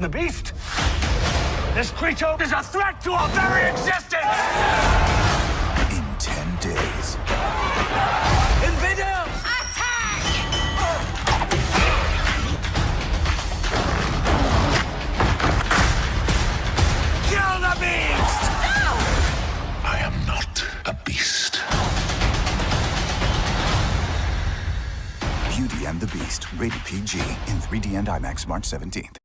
The beast? This creature is a threat to our very existence! In 10 days. Invaders! Attack. Kill the beast! I am not a beast. Beauty and the Beast. Rated PG. In 3D and IMAX March 17th.